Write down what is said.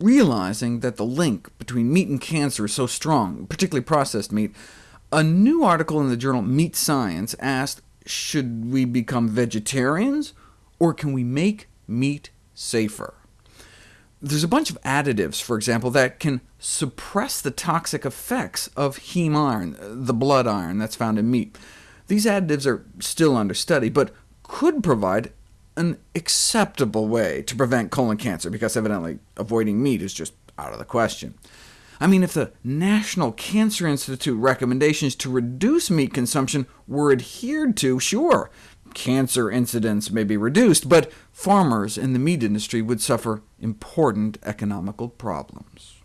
Realizing that the link between meat and cancer is so strong, particularly processed meat, a new article in the journal Meat Science asked, should we become vegetarians, or can we make meat safer? There's a bunch of additives, for example, that can suppress the toxic effects of heme iron, the blood iron that's found in meat. These additives are still under study, but could provide an acceptable way to prevent colon cancer, because evidently avoiding meat is just out of the question. I mean, if the National Cancer Institute recommendations to reduce meat consumption were adhered to, sure, cancer incidence may be reduced, but farmers in the meat industry would suffer important economical problems.